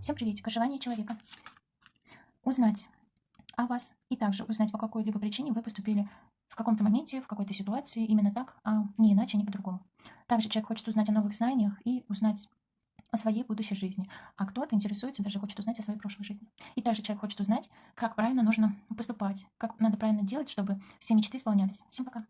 Всем приветик. Желание человека. Узнать о вас и также узнать, по какой-либо причине вы поступили в каком-то моменте, в какой-то ситуации именно так, а не иначе, а не по-другому. Также человек хочет узнать о новых знаниях и узнать о своей будущей жизни. А кто-то интересуется, даже хочет узнать о своей прошлой жизни. И также человек хочет узнать, как правильно нужно поступать, как надо правильно делать, чтобы все мечты исполнялись. Всем пока.